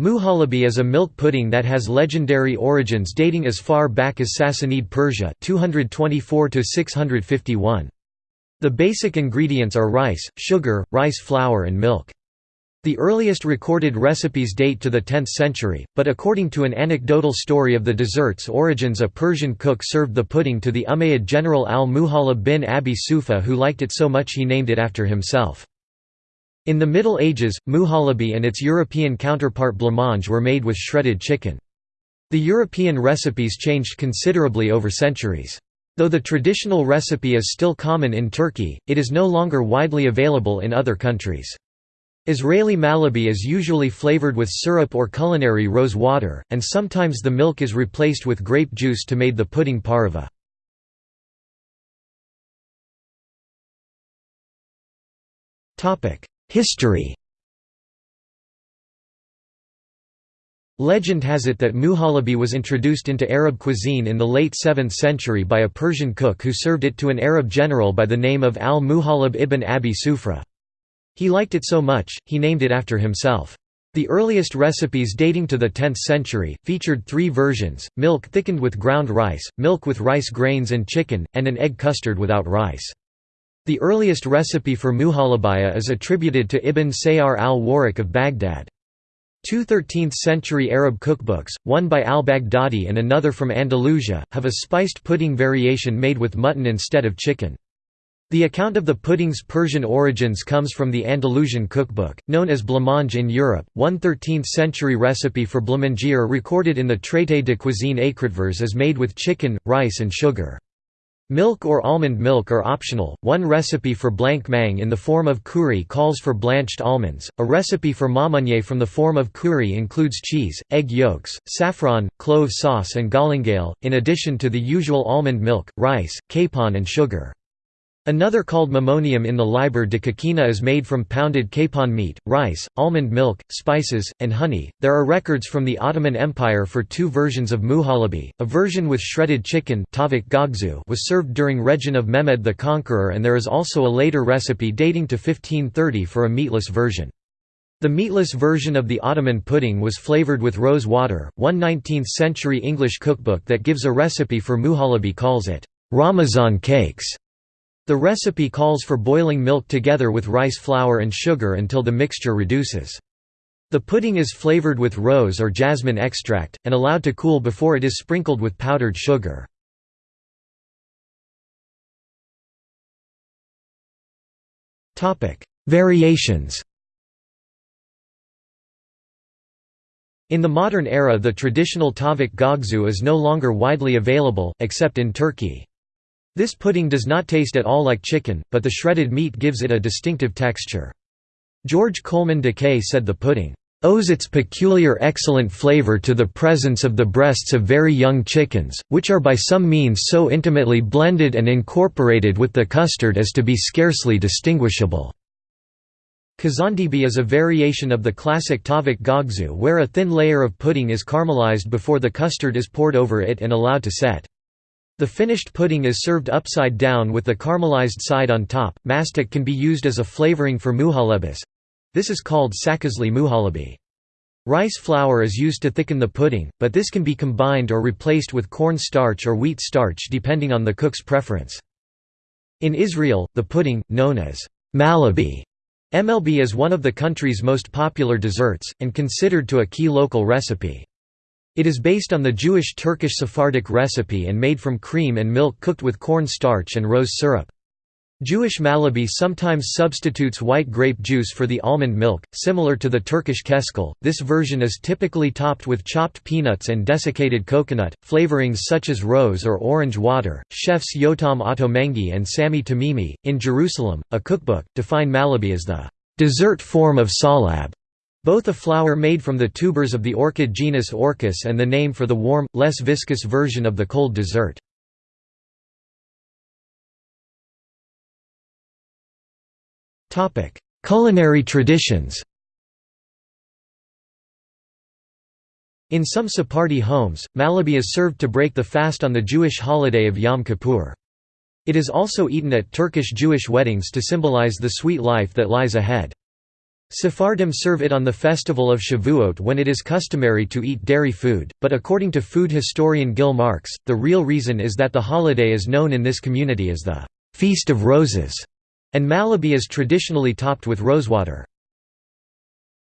Muhallebi is a milk pudding that has legendary origins dating as far back as Sassanid Persia 224 651. The basic ingredients are rice, sugar, rice flour and milk. The earliest recorded recipes date to the 10th century, but according to an anecdotal story of the dessert's origins a Persian cook served the pudding to the Umayyad general al-Muhallab bin Abi Sufra who liked it so much he named it after himself. In the Middle Ages, muhallebi and its European counterpart blancmange were made with shredded chicken. The European recipes changed considerably over centuries. Though the traditional recipe is still common in Turkey, it is no longer widely available in other countries. Israeli malabi is usually flavored with syrup or culinary rose water, and sometimes the milk is replaced with grape juice to make the pudding parve. History Legend has it that muhallebi was introduced into Arab cuisine in the late 7th century by a Persian cook who served it to an Arab general by the name of al-Muhallab ibn Abi Sufra. He liked it so much, he named it after himself. The earliest recipes dating to the 10th century, featured three versions, milk thickened with ground rice, milk with rice grains and chicken, and an egg custard without rice. The earliest recipe for muhallabiyah is attributed to Ibn Sayyar al-Warraq of Baghdad. Two 13th-century Arab cookbooks, one by al-Baghdadi and another from Andalusia, have a spiced pudding variation made with mutton instead of chicken. The account of the pudding's Persian origins comes from the Andalusian cookbook, known as blancmange in Europe. One 13th-century recipe for blanc manger recorded in the Traité de cuisine écrit vers is made with chicken, rice and sugar. Milk or almond milk are optional. One recipe for blanc mang in the Forme of Cury calls for blanched almonds. A recipe for mamunye from the Forme of Cury includes cheese, egg yolks, saffron, clove sauce, and galingale, in addition to the usual almond milk, rice, capon, and sugar. Another called mammonium in the Liber de Coquina is made from pounded capon meat, rice, almond milk, spices, and honey. There are records from the Ottoman Empire for two versions of muhallebi. A version with shredded chicken was served during Regin of Mehmed the Conqueror and there is also a later recipe dating to 1530 for a meatless version. The meatless version of the Ottoman pudding was flavored with rose water. One 19th-century English cookbook that gives a recipe for muhallebi calls it Ramazan cakes. The recipe calls for boiling milk together with rice flour and sugar until the mixture reduces. The pudding is flavored with rose or jasmine extract, and allowed to cool before it is sprinkled with powdered sugar. Variations In the modern era the traditional tavuk göğsü is no longer widely available, except in Turkey. This pudding does not taste at all like chicken, but the shredded meat gives it a distinctive texture. George Coleman de Kay said the pudding owes its peculiar excellent flavor to the presence of the breasts of very young chickens, which are by some means so intimately blended and incorporated with the custard as to be scarcely distinguishable." Kazandibi is a variation of the classic tavuk göğsü where a thin layer of pudding is caramelized before the custard is poured over it and allowed to set. The finished pudding is served upside down with the caramelized side on top. Mastic can be used as a flavoring for muhallebis. This is called sakızlı muhallebi. Rice flour is used to thicken the pudding, but this can be combined or replaced with corn starch or wheat starch depending on the cook's preference. In Israel, the pudding, known as malabi, MLB is one of the country's most popular desserts, and considered to a key local recipe. It is based on the Jewish Turkish Sephardic recipe and made from cream and milk cooked with corn starch and rose syrup. Jewish Malabi sometimes substitutes white grape juice for the almond milk, similar to the Turkish keşkül. This version is typically topped with chopped peanuts and desiccated coconut, flavorings such as rose or orange water. Chefs Yotam Ottolenghi and Sami Tamimi, in Jerusalem, a cookbook, define Malabi as the dessert form of salab. Both a flour made from the tubers of the orchid genus Orchis and the name for the warm, less viscous version of the cold dessert. Culinary traditions In some Sephardi homes, Malabi is served to break the fast on the Jewish holiday of Yom Kippur. It is also eaten at Turkish Jewish weddings to symbolize the sweet life that lies ahead. Sephardim serve it on the festival of Shavuot when it is customary to eat dairy food, but according to food historian Gil Marks, the real reason is that the holiday is known in this community as the «Feast of Roses», and Malabi is traditionally topped with rosewater.